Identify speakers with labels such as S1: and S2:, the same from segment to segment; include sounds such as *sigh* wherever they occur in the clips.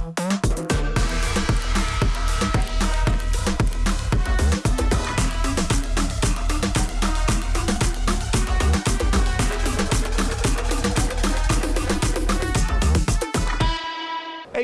S1: Thank you.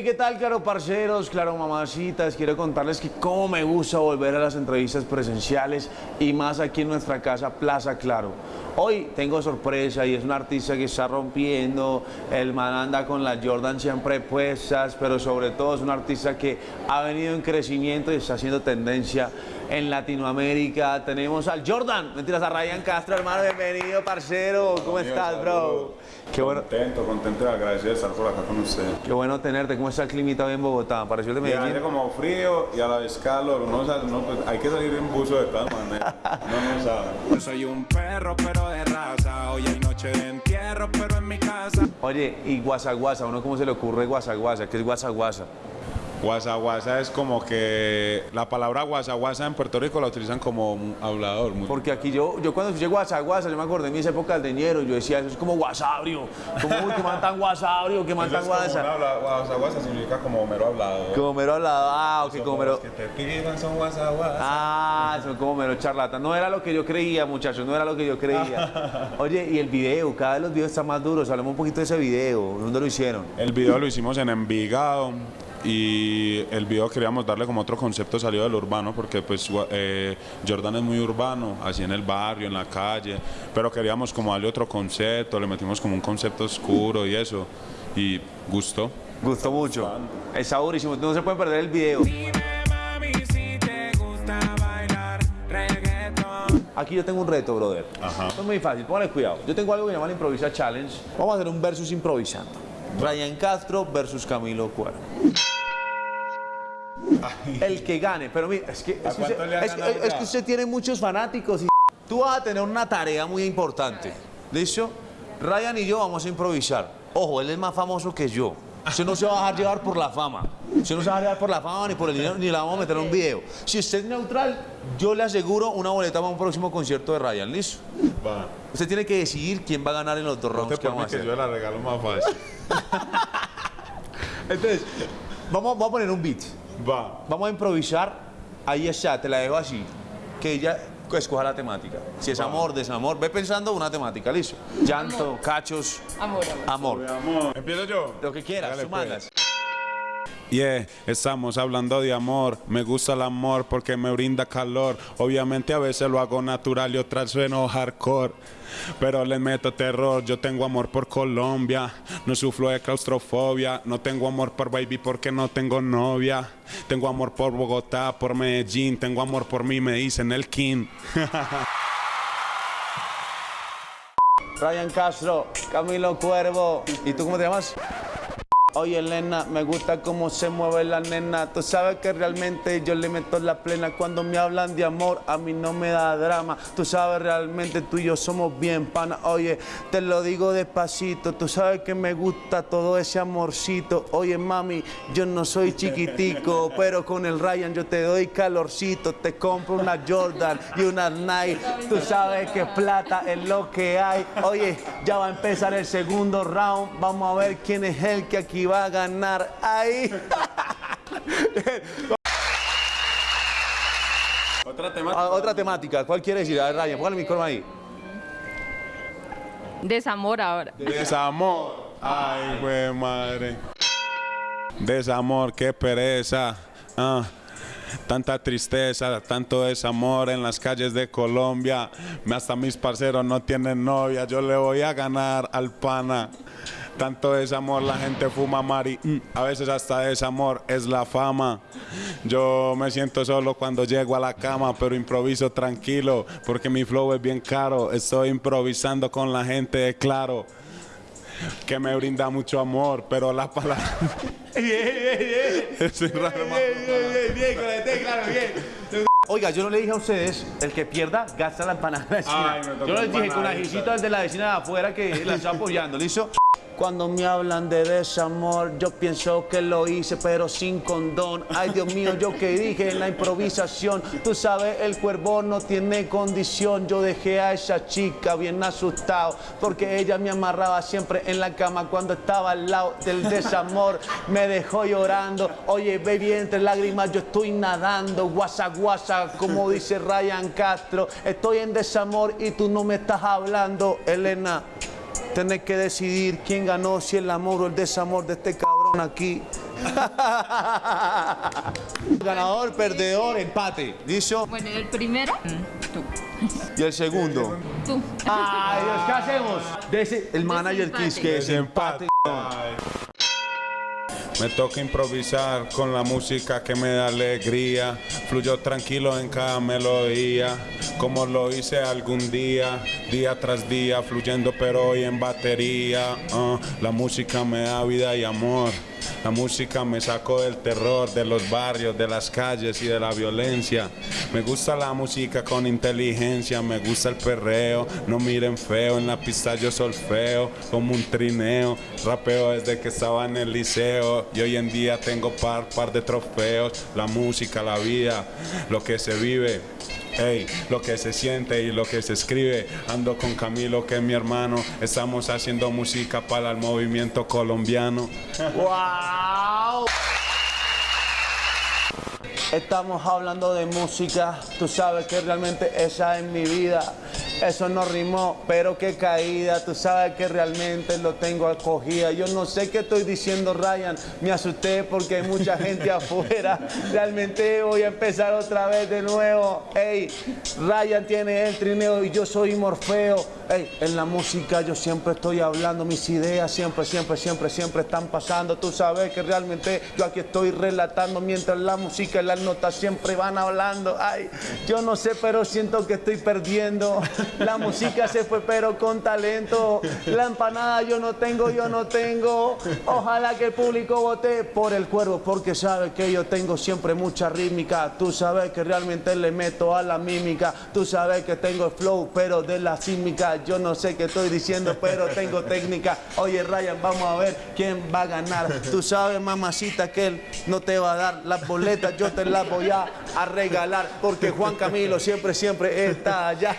S1: ¿Qué tal, claro parceros, claro mamacitas? Quiero contarles que cómo me gusta volver a las entrevistas presenciales y más aquí en nuestra casa Plaza Claro. Hoy tengo sorpresa y es un artista que está rompiendo, el man anda con las Jordan siempre puestas, pero sobre todo es un artista que ha venido en crecimiento y está haciendo tendencia en Latinoamérica. Tenemos al Jordan, mentiras, a Ryan Castro, hermano, bienvenido, parcero. ¿Cómo
S2: Amigo,
S1: estás, bro? Qué bueno,
S2: Contento, contento y agradecido de estar por acá con usted.
S1: qué bueno tenerte. ¿Cómo está el climita hoy en Bogotá? ¿Pareció el de
S2: Y hace
S1: Medellín?
S2: como frío y a la vez calor. Uno sabe- no, pues, hay que salir en buzo de todas maneras. *laughs* No, no sabe.
S3: Yo soy un perro, pero de raza. Hoy hay noche de entierro, pero en mi casa.
S1: Oye, y guasaguasa, ¿a uno cómo se le ocurre guasaguasa? ¿Qué es guasaguasa?
S2: Guasa guasa es como que la palabra guasa guasa en Puerto Rico la utilizan como hablador. muy-
S1: Porque aquí yo, yo cuando escuché guasaguasa, yo me acordé de mis épocas de ñero, yo decía, eso es como guasabrio. Como, que man tan guasabrio, que man
S2: Eso
S1: tan
S2: es como
S1: guasa.
S2: un habla- Guasa guasa significa como mero hablador.
S1: Como mero hablado, ah, ok, como mero...
S2: Los que te pidan son guasa guasa.
S1: Ah, son como mero charlata. No era lo que yo creía, muchachos, no era lo que yo creía. *laughs* Oye, y el video, cada vez los videos están más duros. Hablemos un poquito de ese video. ¿Dónde lo hicieron?
S2: El video lo hicimos en Envigado y el video queríamos darle como otro concepto salido del urbano porque pues eh, Jordan es muy urbano, así en el barrio, en la calle, pero queríamos como darle otro concepto, le metimos como un concepto oscuro y eso y gustó.
S1: Gustó mucho. Está durísimo. No se pueden perder el video. Aquí yo tengo un reto, brother.
S2: Ajá.
S1: Esto es muy fácil, póngale cuidado. Yo tengo algo que se llama el Improvisa Challenge. Vamos a hacer un versus improvisando. Ryan Castro versus Camilo Cuervo. El que gane, pero mira, es que, es que, usted, es que- es que usted tiene muchos fanáticos y tú vas a tener una tarea muy importante. ¿Listo? Ryan y yo vamos a improvisar. Ojo, él es más famoso que yo. Usted no se va a dejar llevar por la fama. Usted no se va a por la fama ni por el dinero, ni la vamos a meter en un video. Si usted es neutral, yo le aseguro una boleta para un próximo concierto de Ryan. ¿Listo?
S2: Va.
S1: Usted tiene que decidir quién va a ganar en los dos rounds
S2: te
S1: que vamos a
S2: que
S1: hacer.
S2: yo la regalo más fácil. *laughs*
S1: Entonces, vamos, vamos a poner un beat.
S2: Va.
S1: Vamos a improvisar. Ahí está, te la dejo así. Que ella escoja la temática. Si es amor, desamor, ve pensando una temática, listo. Llanto, cachos,
S4: Amor, amor.
S1: amor.
S2: Empiezo yo.
S1: Lo que quieras,
S2: Hágale,
S1: tú
S2: pues. Yeah, estamos hablando de amor. Me gusta el amor porque me brinda calor. Obviamente a veces lo hago natural y otras sueno hardcore. Pero les meto terror. Yo tengo amor por Colombia. No sufro de claustrofobia. No tengo amor por baby porque no tengo novia. Tengo amor por Bogotá, por Medellín. Tengo amor por mí, me dicen el King. *laughs*
S1: Ryan Castro, Camilo Cuervo. ¿Y tú cómo te llamas? Oye, Elena, me gusta cómo se mueve la nena. Tú sabes que realmente yo le meto la plena. Cuando me hablan de amor, a mí no me da drama. Tú sabes realmente tú y yo somos bien pana. Oye, te lo digo despacito. Tú sabes que me gusta todo ese amorcito. Oye, mami, yo no soy chiquitico, *laughs* pero con el Ryan yo te doy calorcito. Te compro una Jordan y una Nike. Tú sabes que plata es lo que hay. Oye, ya va a empezar el segundo round. Vamos a ver quién es el que aquí va a ganar. Ahí.
S2: Otra tema. *laughs*
S1: Ah, Otra temática. ¿Cuál quiere decir? A ver, Ryan, póngale el micrófono ahí.
S4: Desamor ahora.
S2: Desamor. Ay, güey, madre. Desamor, qué pereza. Ah, tanta tristeza, tanto desamor en las calles de Colombia. Hasta mis parceros no tienen novia. Yo le voy a ganar al pana. Tanto desamor, la gente fuma mari. Mm, A veces hasta desamor es la fama. Yo me siento solo cuando llego a la cama, pero improviso tranquilo porque mi flow es bien caro. Estoy improvisando con la gente de claro que me brinda mucho amor, pero la palabra. *laughs* Es raro,
S1: Oiga, yo no le dije a ustedes, el que pierda, gasta la empanada de la vecina. Yo les dije con
S2: empanadita.
S1: ajicito desde la vecina de afuera que la está apoyando, ¿listo? Cuando me hablan de desamor, yo pienso que lo hice, pero sin condón. Ay, Dios mío, yo que dije en la improvisación. Tú sabes, el cuervo no tiene condición. Yo dejé a esa chica bien asustado, porque ella me amarraba siempre en la cama cuando estaba al lado del desamor. Me dejó llorando. Oye, baby, entre lágrimas yo estoy nadando. Guasa, guasa, como dice Ryan Castro. Estoy en desamor y tú no me estás hablando, Elena. Tenés que decidir quién ganó, si el amor o el desamor de este cabrón aquí. *laughs* Ganador, perdedor, empate. ¿Listo?
S4: Bueno, el primero, tú.
S1: Y el segundo.
S4: Tú.
S1: Ay, Dios, ¿qué hacemos? Dese- el manager
S4: Desempate.
S1: Kiss, que es empate.
S2: Me toca improvisar con la música que me da alegría. Fluyo tranquilo en cada melodía, como lo hice algún día, día tras día, fluyendo pero hoy en batería. Ah, la música me da vida y amor. La música me sacó del terror, de los barrios, de las calles y de la violencia. Me gusta la música con inteligencia, me gusta el perreo. No miren feo, en la pista yo solfeo, como un trineo. Rapeo desde que estaba en el liceo y hoy en día tengo par, par de trofeos. La música, la vida, lo que se vive. Ey, lo que se siente y lo que se escribe. Ando con Camilo, que es mi hermano. Estamos haciendo música para el movimiento colombiano.
S1: ¡Wow! Estamos hablando de música, tú sabes que realmente esa es mi vida. Eso no rimó, pero qué caída, tú sabes que realmente lo tengo acogida. Yo no sé qué estoy diciendo, Ryan, me asusté porque hay mucha *laughs* gente afuera. Realmente voy a empezar otra vez de nuevo. Ey, Ryan tiene el trineo y yo soy Morfeo. Ey, en la música yo siempre estoy hablando, mis ideas siempre, siempre, siempre, siempre están pasando. Tú sabes que realmente yo aquí estoy relatando mientras la música y las notas siempre van hablando. Ay, yo no sé, pero siento que estoy perdiendo. La música se fue, pero con talento. La empanada yo no tengo, yo no tengo. Ojalá que el público vote por el cuervo, porque sabe que yo tengo siempre mucha rítmica. Tú sabes que realmente le meto a la mímica. Tú sabes que tengo el flow, pero de la sísmica. Yo no sé qué estoy diciendo, pero tengo técnica. Oye, Ryan, vamos a ver quién va a ganar. Tú sabes, mamacita, que él no te va a dar las boletas. Yo te las voy a, a regalar, porque Juan Camilo siempre, siempre está allá.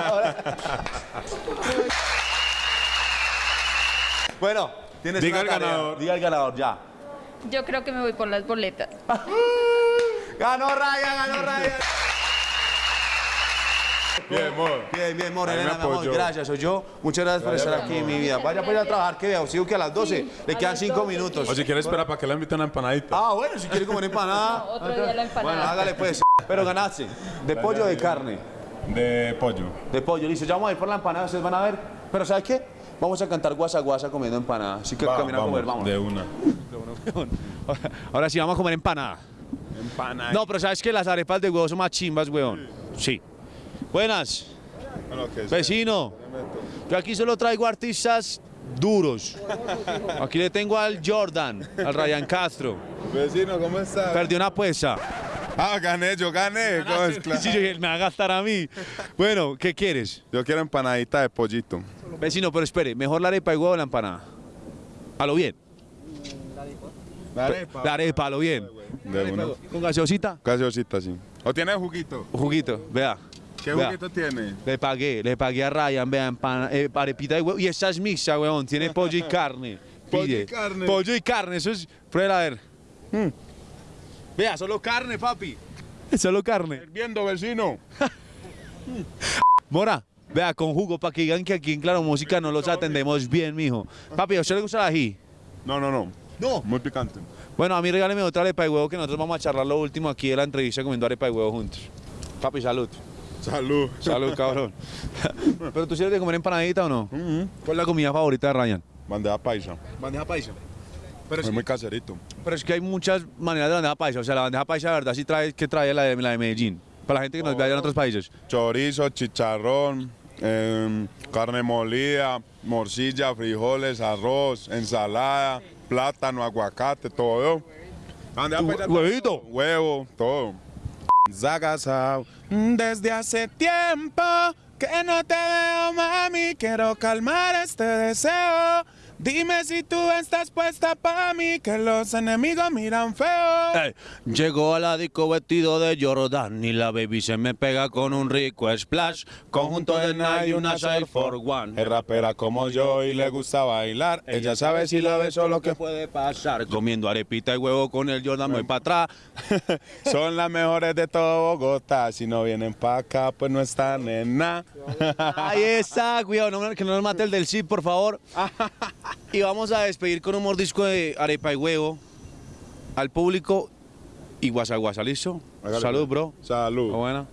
S1: Ahora, ahora. Bueno, tienes
S2: Diga
S1: una
S2: el
S1: tarea.
S2: ganador.
S1: Diga el ganador, ya.
S4: Yo creo que me voy por las boletas. *laughs*
S1: Ganó Ryan, ganó Ryan.
S2: Bien, amor.
S1: Bien, bien,
S2: Ahí me
S1: mi amor, gracias, soy yo. Muchas gracias por estar aquí en mi vida. Vaya para ir a trabajar, que veo, sigo que a las 12 le quedan 5 minutos.
S2: O si quieres, espera para que le invite una empanadita.
S1: Ah, bueno, si quiere comer *laughs* empanada.
S4: Otro día la empanada.
S1: Bueno, hágale pues. Pero ganaste. ¿De pollo o de carne?
S2: De pollo.
S1: De pollo. Listo, ya vamos a ir por la empanada, ustedes van a ver. Pero ¿sabes qué? Vamos a cantar guasa guasa comiendo empanada. Así que
S2: Va,
S1: camina a comer, vamos.
S2: De una. *laughs*
S1: Ahora sí, vamos a comer empanada.
S2: Empanada.
S1: No, pero ¿sabes qué? Las arepas de huevo son más chimbas, weón. Sí. Buenas.
S2: Bueno, que sea.
S1: Vecino, yo aquí solo traigo artistas duros. Aquí le tengo al Jordan, al Ryan Castro.
S2: Vecino, ¿cómo estás?
S1: Perdió una apuesta.
S2: Ah, gané, yo gané. ¿Cómo es? Claro.
S1: Sí, me va a gastar a mí. Bueno, ¿qué quieres?
S2: Yo quiero empanadita de pollito.
S1: Vecino, pero espere, mejor la arepa de huevo o la empanada. A lo bien. La arepa, a lo bien.
S2: De una.
S1: Con gaseosita,
S2: Gaseosita, sí. ¿O tiene juguito?
S1: juguito, vea.
S2: ¿Qué
S1: Vea.
S2: juguito tiene?
S1: Le pagué, le pagué a Ryan, vean, empana- eh, arepita de huevo. Y esa es mixta, weón. Tiene pollo y carne. *laughs*
S2: Pollo y carne.
S1: Pollo y carne, eso es. Prueba a ver. Mm. Vea, solo carne, papi. *laughs* Solo carne.
S2: Viendo, vecino. *laughs*
S1: Mora, vea, con jugo, para que digan que aquí en Claro Música no los atendemos bien, mijo. Papi, ¿a usted le gusta el ají?
S2: No, no, no.
S1: No.
S2: Muy picante.
S1: Bueno, a mí regáleme otra arepa de huevo que nosotros vamos a charlar lo último aquí de la entrevista comiendo arepa de huevo juntos. Papi, salud.
S2: Salud.
S1: Salud, *laughs* cabrón. Pero tú sí eres de comer empanadita o no? ¿Cuál es la comida favorita de Ryan?
S2: Bandeja paisa.
S1: Bandeja paisa. Pero,
S2: Es muy caserito.
S1: pero es que hay muchas maneras de bandeja paisa. O sea, la bandeja paisa de verdad sí trae, que trae la de, la de Medellín. Para la gente que nos ve allá en otros países.
S2: Chorizo, chicharrón, em, carne molida, morcilla, frijoles, arroz, ensalada, plátano, aguacate, todo. Bandeja paisa,
S1: Huevito.
S2: Huevo, todo. Zagasao. Desde hace tiempo que no te veo, mami. Quiero calmar este deseo Dime si tú estás puesta para mí, que los enemigos miran feo.
S1: Llegó a la disco vestido de Jordan y la baby se me pega con un rico splash. Conjunto de Nike y una Air for One.
S2: Es rapera como yo y le gusta bailar. Ella sabe si la beso lo que
S1: puede pasar. Comiendo arepita y huevo con el Jordan, voy para atrás. *laughs*
S2: Son las mejores de todo Bogotá. Si no vienen para acá, pues no están en nada.
S1: Ahí está, cuidado, no- que no nos mate el del zip, por favor. *laughs* Y vamos a despedir con un mordisco de arepa y huevo al público y guasa guasa, ¿listo? Salud, bro.
S2: Salud.
S1: ¿Está buena?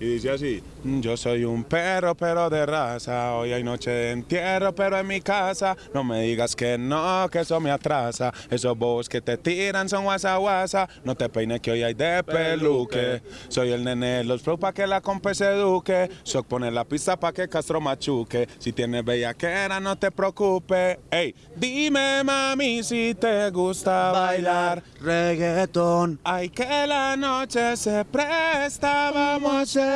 S2: Y dice así, yo soy un perro, pero de raza, hoy hay noche de entierro, pero en mi casa, no me digas que no, que eso me atrasa, esos bobos que te tiran son guasa guasa, no te peines que hoy hay de peluque, soy el nene de los flow pa' que la compa se eduque, Shock pone la pista pa' que Castro machuque, si tienes bellaquera no te preocupes, ey, dime mami si te gusta bailar,
S1: reggaetón.
S2: Ay, que la noche se presta, vamos a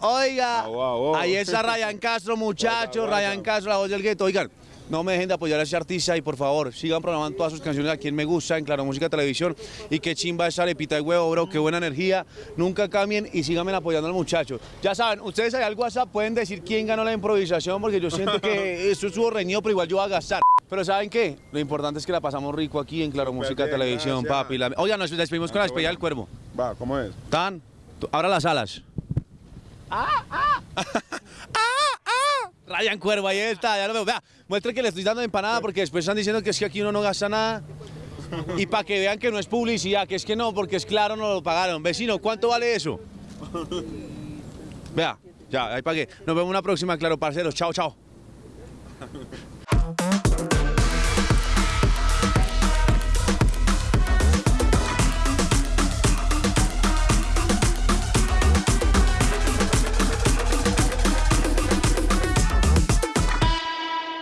S1: Oiga,
S2: au.
S1: ahí está Ryan Castro, muchachos, Ryan Castro, la voz del gueto. Oigan, no me dejen de apoyar a ese artista y por favor, sigan programando todas sus canciones a quien me gusta en Claro Música Televisión. Y qué chimba esa arepita de huevo, bro, qué buena energía. Nunca cambien y síganme apoyando al muchacho. Ya saben, ustedes ahí al WhatsApp pueden decir quién ganó la improvisación porque yo siento que *laughs* esto estuvo reñido, pero igual yo voy a gastar. Pero ¿saben qué? Lo importante es que la pasamos rico aquí en Claro Música Televisión, papi. La- Oigan, nos despedimos con la despedida del cuervo.
S2: Va, ¿cómo es?
S1: Tan, abra las alas. *laughs* Ryan Cuervo, ahí está, ya lo veo. Vea, muestre que le estoy dando empanada porque después están diciendo que es que aquí uno no gasta nada. Y para que vean que no es publicidad, que es que no, porque es claro, no lo pagaron. Vecino, ¿cuánto vale eso? Vea, ya, ahí pagué. Nos vemos una próxima, claro, parceros. Chao, chao.